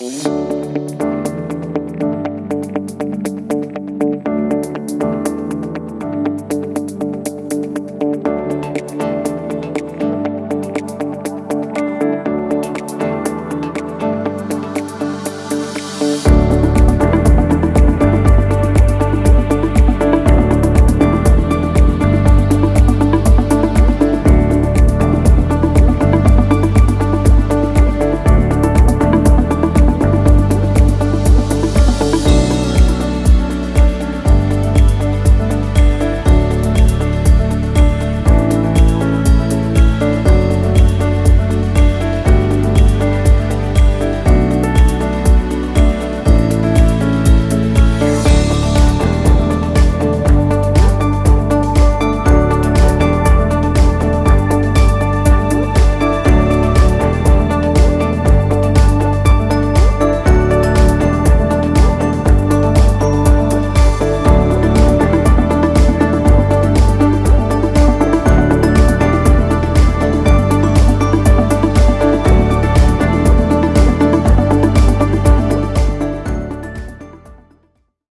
Música